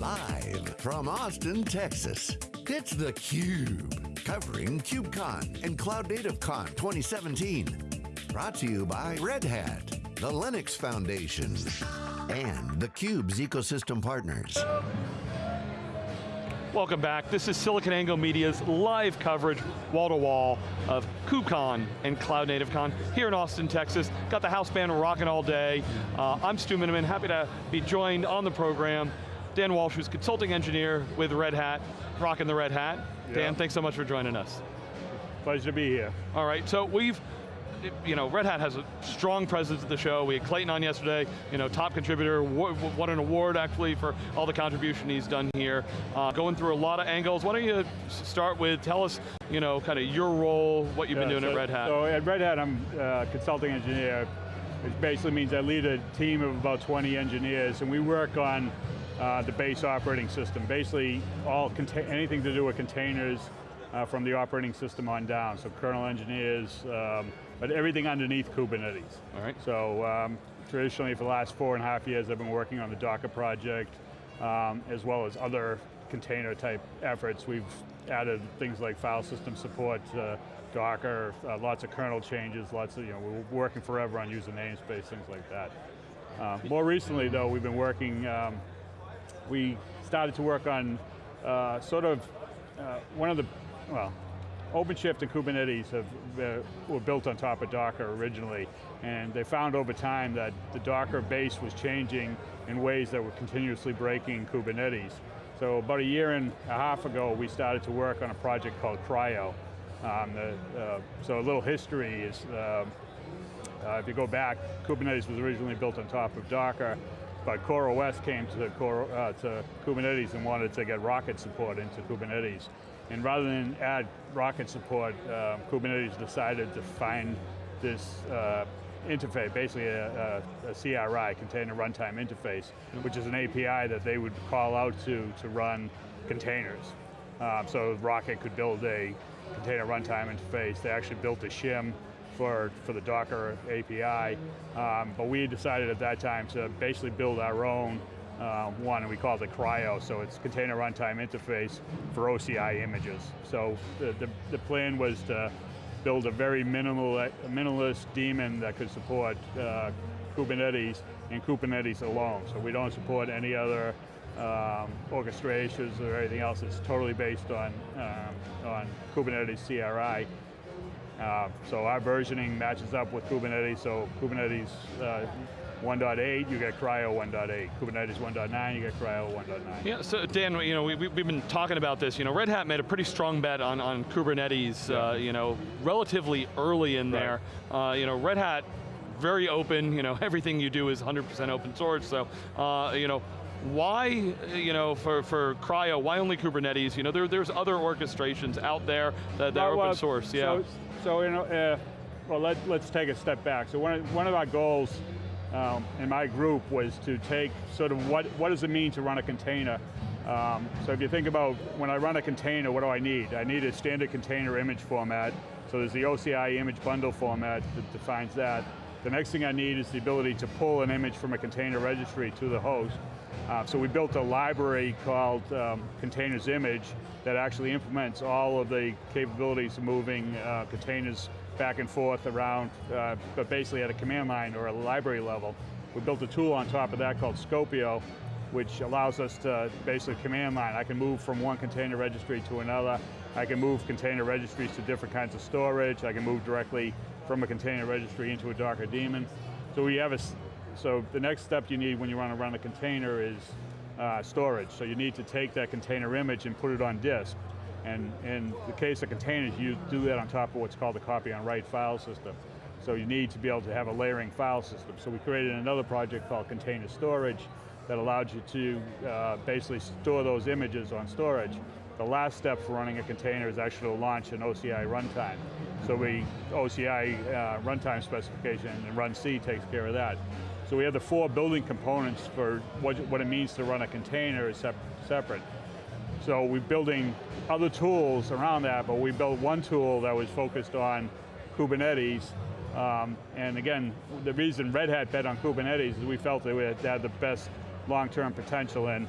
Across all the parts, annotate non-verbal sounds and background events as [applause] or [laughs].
Live from Austin, Texas, it's theCUBE. Covering KubeCon and CloudNativeCon 2017. Brought to you by Red Hat, the Linux Foundation, and theCUBE's ecosystem partners. Welcome back. This is SiliconANGLE Media's live coverage, wall-to-wall, of KubeCon and CloudNativeCon here in Austin, Texas. Got the house band rocking all day. Uh, I'm Stu Miniman, happy to be joined on the program. Dan Walsh, who's consulting engineer with Red Hat, rocking the Red Hat. Yeah. Dan, thanks so much for joining us. Pleasure to be here. All right, so we've you know, Red Hat has a strong presence at the show. We had Clayton on yesterday, you know, top contributor, won an award actually for all the contribution he's done here. Uh, going through a lot of angles. Why don't you start with, tell us, you know, kind of your role, what you've yeah, been doing so, at Red Hat. So at Red Hat, I'm a consulting engineer, which basically means I lead a team of about 20 engineers, and we work on uh, the base operating system. Basically, all anything to do with containers, uh, from the operating system on down. So kernel engineers, um, but everything underneath Kubernetes. All right. So um, traditionally for the last four and a half years I've been working on the Docker project, um, as well as other container type efforts. We've added things like file system support, uh, Docker, uh, lots of kernel changes, lots of, you know, we're working forever on user namespace, things like that. Uh, more recently though, we've been working, um, we started to work on uh, sort of, uh, one of the, well, OpenShift and Kubernetes have, uh, were built on top of Docker originally, and they found over time that the Docker base was changing in ways that were continuously breaking Kubernetes. So about a year and a half ago, we started to work on a project called CRI-O. Um, the, uh, so a little history is, uh, uh, if you go back, Kubernetes was originally built on top of Docker, but CoreOS came to, Core, uh, to Kubernetes and wanted to get Rocket support into Kubernetes. And rather than add Rocket support, uh, Kubernetes decided to find this uh, interface, basically a, a, a, CRI, Container Runtime Interface, which is an API that they would call out to to run containers. Um, so Rocket could build a container runtime interface. They actually built a shim for, for the Docker API, um, but we decided at that time to basically build our own uh, one, and we call it CRI-O, so it's Container Runtime Interface for OCI images. So the, the, the plan was to build a very minimal, minimalist daemon that could support uh, Kubernetes and Kubernetes alone. So we don't support any other um, orchestrations or anything else. It's totally based on, um, on Kubernetes CRI. Uh, so our versioning matches up with Kubernetes, so Kubernetes uh, 1.8, you get CRI-O 1.8. Kubernetes 1.9, you get CRI-O 1.9. Yeah, so Dan, you know, we, we, have been talking about this. You know, Red Hat made a pretty strong bet on, on Kubernetes, yeah. uh, you know, relatively early in right. there. Uh, you know, Red Hat, very open, you know, [laughs] everything you do is 100% open source, so, uh, you know, why, you know, for, for CRI-O, why only Kubernetes? You know, there, there's other orchestrations out there that, that well, are open source, yeah. So, so you know, uh, well, let, let's take a step back. So one of, one of our goals um, in my group was to take sort of what, what does it mean to run a container. Um, so if you think about when I run a container, what do I need? I need a standard container image format. So there's the OCI image bundle format that defines that. The next thing I need is the ability to pull an image from a container registry to the host. Uh, so we built a library called um, Containers Image that actually implements all of the capabilities of moving uh, containers back and forth around, uh, but basically at a command line or a library level. We built a tool on top of that called Skopeo, which allows us to basically command line. I can move from one container registry to another. I can move container registries to different kinds of storage. I can move directly from a container registry into a Docker daemon. So we have a, so the next step you need when you want to run a container is uh, storage. So you need to take that container image and put it on disk. And in the case of containers, you do that on top of what's called the copy on write file system. So you need to be able to have a layering file system. So we created another project called Container Storage that allowed you to uh, basically store those images on storage. The last step for running a container is actually to launch an OCI runtime. So we, OCI uh, runtime specification and runc takes care of that. So we have the four building components for what, what it means to run a container is sep separate. So we're building other tools around that, but we built one tool that was focused on Kubernetes. Um, and again, the reason Red Hat bet on Kubernetes is we felt that we had, the best long-term potential and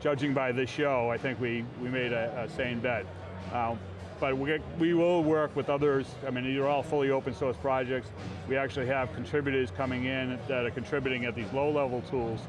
judging by this show, I think we, we made a, a sane bet. Um, but we, we will work with others. I mean, these are all fully open source projects. We actually have contributors coming in that are contributing at these low level tools.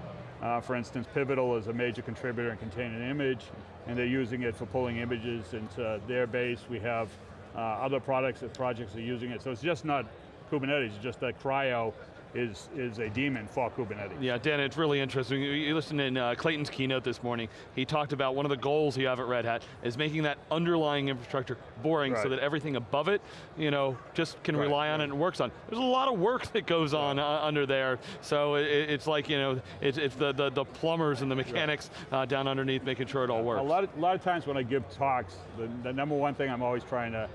Uh, for instance, Pivotal is a major contributor in Container Image, and they're using it for pulling images into their base. We have uh, other products that projects are using it. So it's just not Kubernetes, it's just that CRI-O is, is a daemon for Kubernetes. Yeah, Dan, it's really interesting. You listened in uh, Clayton's keynote this morning. He talked about one of the goals you have at Red Hat is making that underlying infrastructure boring right. so that everything above it, you know, just can right. rely on it and works on. There's a lot of work that goes on uh, under there, so it, it's like, you know, it's, it's the, the, the, plumbers and the mechanics uh, down underneath making sure it all works. A lot of, a lot of times when I give talks, the, the number one thing I'm always trying to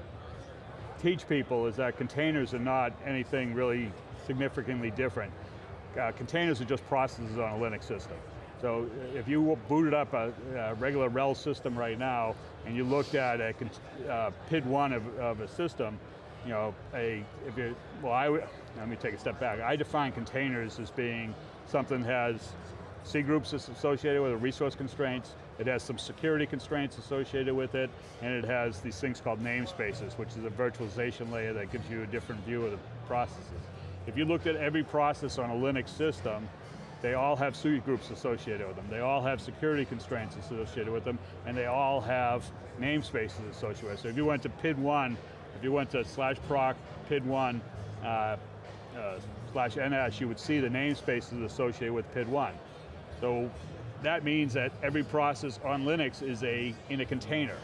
teach people is that containers are not anything really significantly different. Uh, containers are just processes on a Linux system. So uh, if you booted up a, a regular RHEL system right now, and you looked at a uh, PID1 of, of, a system, you know, a, if you, well, I, let me take a step back. I define containers as being something that has cgroups associated with it, resource constraints, it has some security constraints associated with it, and it has these things called namespaces, which is a virtualization layer that gives you a different view of the processes. If you looked at every process on a Linux system, they all have cgroups associated with them. They all have security constraints associated with them, and they all have namespaces associated with them. So if you went to PID1, if you went to slash proc PID1 uh, uh, slash NS, you would see the namespaces associated with PID1. So that means that every process on Linux is a in a container.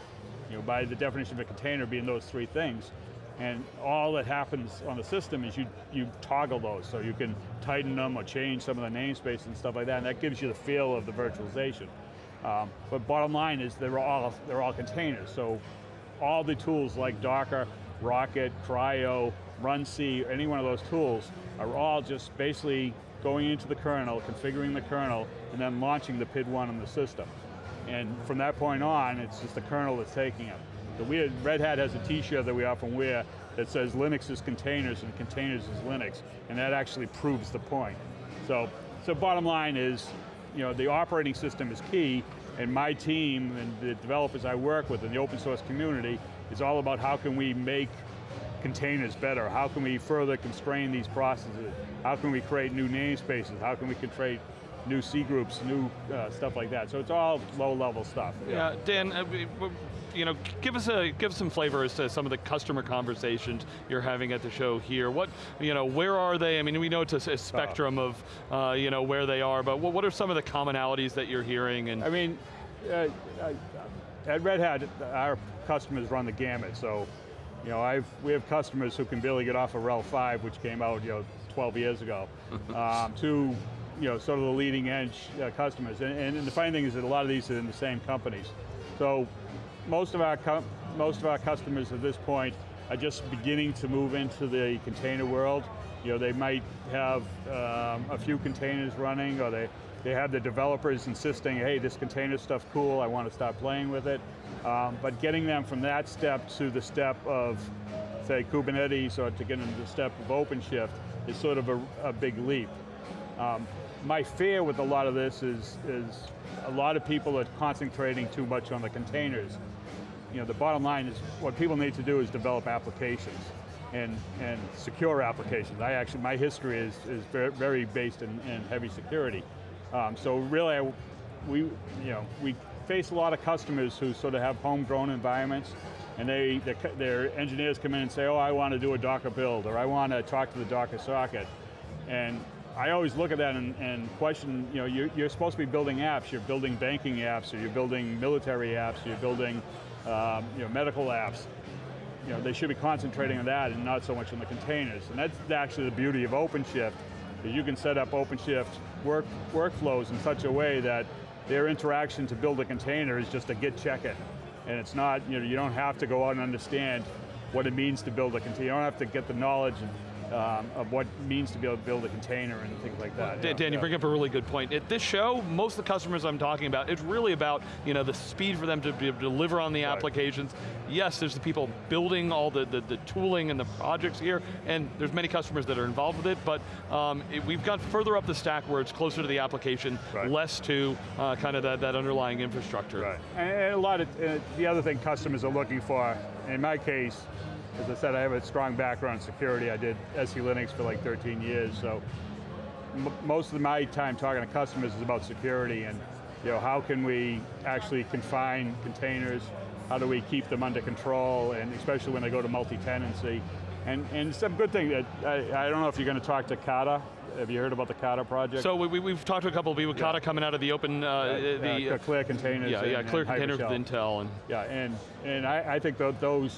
You know, by the definition of a container being those three things. And all that happens on the system is you, you toggle those, so you can tighten them or change some of the namespace and stuff like that, and that gives you the feel of the virtualization. Um, but bottom line is they're all, they're all containers, so all the tools like Docker, Rocket, CRI-O, runc, any one of those tools are all just basically going into the kernel, configuring the kernel, and then launching the PID1 in the system. And from that point on, it's just the kernel that's taking it. We had, Red Hat has a t-shirt that we often wear that says Linux is containers and containers is Linux, and that actually proves the point. So, so bottom line is, you know, the operating system is key, and my team and the developers I work with in the open source community is all about how can we make containers better? How can we further constrain these processes? How can we create new namespaces? How can we create new cgroups, new uh, stuff like that. So it's all low level stuff. Yeah, yeah Dan, uh, you know, give us a give some flavor as to some of the customer conversations you're having at the show here. What, you know, where are they? I mean, we know it's a, a spectrum uh, of, uh, you know, where they are, but what, what, are some of the commonalities that you're hearing? And I mean, uh, at Red Hat, our customers run the gamut. So you know, I've, we have customers who can barely get off of RHEL 5, which came out, you know, 12 years ago, [laughs] um, to, you know, sort of the leading edge uh, customers. And, and, the funny thing is that a lot of these are in the same companies. So most of our, most of our customers at this point are just beginning to move into the container world. You know, they might have um, a few containers running, or they, they have the developers insisting, hey, this container stuff cool, I want to start playing with it. Um, but getting them from that step to the step of, say, Kubernetes or to get into the step of OpenShift is sort of a, a big leap. Um, my fear with a lot of this is, is a lot of people are concentrating too much on the containers. You know, the bottom line is what people need to do is develop applications and, and secure applications. I actually, my history is, is very based in, in heavy security. Um, so really, I, we, you know, we face a lot of customers who sort of have homegrown environments, and they, their engineers come in and say, oh, I want to do a Docker build, or I want to talk to the Docker socket. And I always look at that and, and question, you know, you're, you're, supposed to be building apps, you're building banking apps, or you're building military apps, you're building um, you know, medical apps. You know, they should be concentrating on that and not so much on the containers. And that's actually the beauty of OpenShift, is you can set up OpenShift work, workflows in such a way that their interaction to build a container is just a git check it. And it's not, you know, you don't have to go out and understand what it means to build a container. You don't have to get the knowledge um, of what it means to be able to build a container and things like that. Dan, yeah, Dan, you bring up a really good point. At this show, most of the customers I'm talking about, it's really about you know, the speed for them to be able to deliver on the Right. applications. Yes, there's the people building all the, the, the tooling and the projects here, and there's many customers that are involved with it, but um, it- we've got further up the stack where it's closer to the application, Right. less to uh, kind of that, that underlying infrastructure. Right, and, and a lot of, uh, the other thing customers are looking for, in my case, as I said, I have a strong background in security. I did SELinux for like 13 years, so m- most of my time talking to customers is about security and you know, how can we actually confine containers, how do we keep them under control, and especially when they go to multi-tenancy. And, and some good thing that, I, I don't know if you're going to talk to Kata, have you heard about the Kata project? So we, we, have talked to a couple of people, Kata coming out of the open, uh, the, Uh, clear containers. yeah, and- yeah, clear containers with Intel, and Yeah, and, and I, I think that those,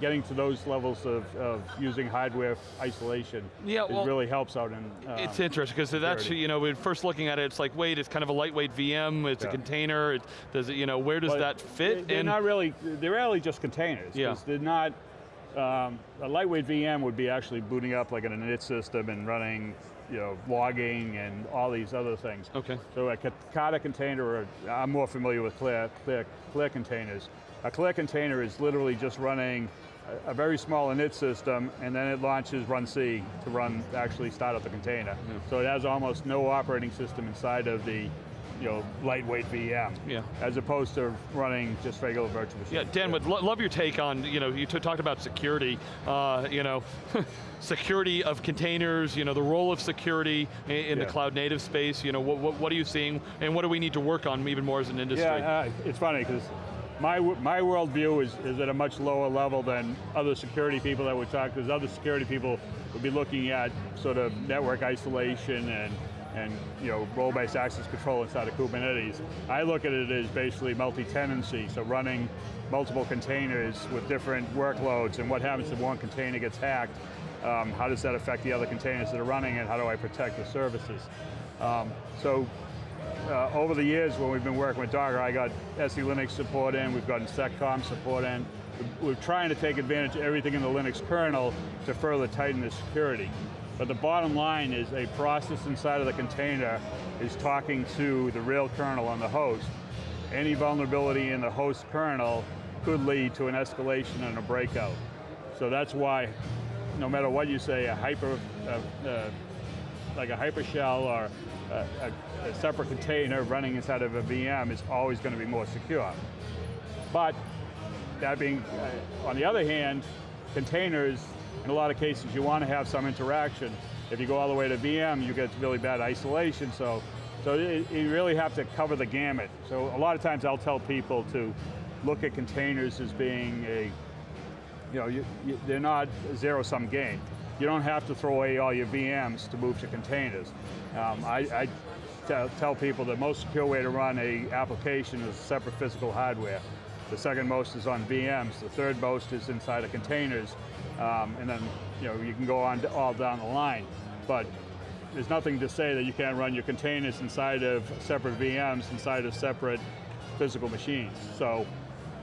getting to those levels of, of using hardware isolation Yeah, well, really helps out in. uh, It's interesting because that's you know we're first looking at it. It's like wait, it's kind of a lightweight VM. It's a container. It, does it you know where does but that fit? They're in? not really, they're really just containers. Yeah. They're not, um, a lightweight VM would be actually booting up like an init system and running, you know, logging and all these other things. okay. So a Kata container, or I'm more familiar with Clear, Clear, Clear containers. A Clear container is literally just running a, very small init system, and then it launches runc to run, actually start up the container. So it has almost no operating system inside of the you know, lightweight VM, Yeah. as opposed to running just regular virtual machines. Yeah, Dan, would lo love your take on, you know, you talked about security, uh, you know, [laughs] security of containers, you know, the role of security in, in the cloud native space, you know, what, what, what are you seeing and what do we need to work on even more as an industry? Yeah, uh, it's funny because my my worldview is, is at a much lower level than other security people that would talk. Because other security people would be looking at sort of network isolation and and you know role-based access control inside of Kubernetes. I look at it as basically multi-tenancy, so running multiple containers with different workloads, and what happens if one container gets hacked. Um, how does that affect the other containers that are running, and how do I protect the services? Um, so uh, over the years when we've been working with Docker, I got SELinux support in, we've gotten seccomp support in. We're trying to take advantage of everything in the Linux kernel to further tighten the security. But the bottom line is a process inside of the container is talking to the real kernel on the host. Any vulnerability in the host kernel could lead to an escalation and a breakout. So that's why, no matter what you say, a hyper, uh, uh, like a hypershell or a, a, separate container running inside of a VM is always going to be more secure. But that being, uh, on the other hand, containers, in a lot of cases, you want to have some interaction. If you go all the way to VM, you get really bad isolation. So, so it, you really have to cover the gamut. So a lot of times, I'll tell people to look at containers as being a you know, you, you, they're not a zero-sum game. You don't have to throw away all your VMs to move to containers. Um, I, I tell, people the most secure way to run a application is separate physical hardware. The second most is on VMs. The third most is inside of containers. Um, and then, you know, you can go on all down the line. But there's nothing to say that you can't run your containers inside of separate VMs, inside of separate physical machines. So,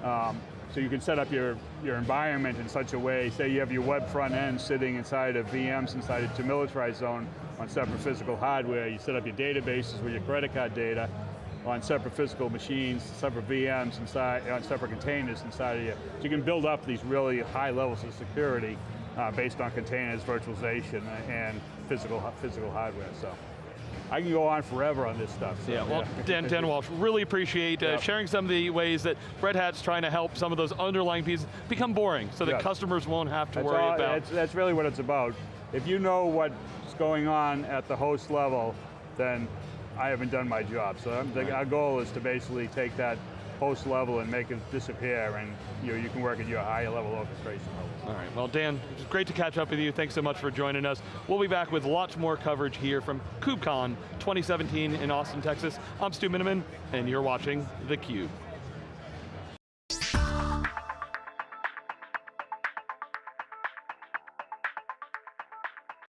um, so you can set up your, your environment in such a way, say you have your web front end sitting inside of VMs inside a demilitarized zone on separate physical hardware, you set up your databases with your credit card data on separate physical machines, separate VMs inside, on separate containers inside of you. So you can build up these really high levels of security uh, based on containers, virtualization, and physical, physical hardware, so. I can go on forever on this stuff. so, Yeah, well, Dan, Dan Walsh, really appreciate uh, Yep. sharing some of the ways that Red Hat's trying to help some of those underlying pieces become boring so that Yeah. customers won't have to That's, worry all, about. that's, that's really what it's about. If you know what's going on at the host level, then I haven't done my job. So the, our goal is to basically take that host level and make it disappear, and you know you can work at your higher level orchestration. All right, well Dan, it's great to catch up with you. Thanks so much for joining us. We'll be back with lots more coverage here from KubeCon 2017 in Austin, Texas. I'm Stu Miniman, and you're watching theCUBE.